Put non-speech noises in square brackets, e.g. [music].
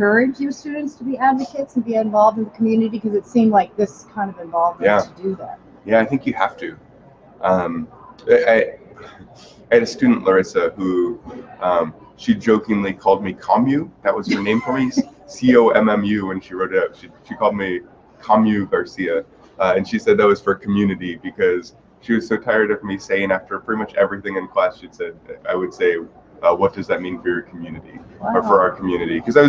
encourage your students to be advocates and be involved in the community? Because it seemed like this kind of involvement Yeah. to do that. Yeah, I think you have to. Um, I, I, had a student, Larissa, who um, she jokingly called me Commu. That was her name for me, [laughs] C O M M U, when she wrote it out. She, she called me Commu Garcia. Uh, and she said that was for community because she was so tired of me saying after pretty much everything in class, she'd said, I would say, uh, what does that mean for your community or for our community? Because I was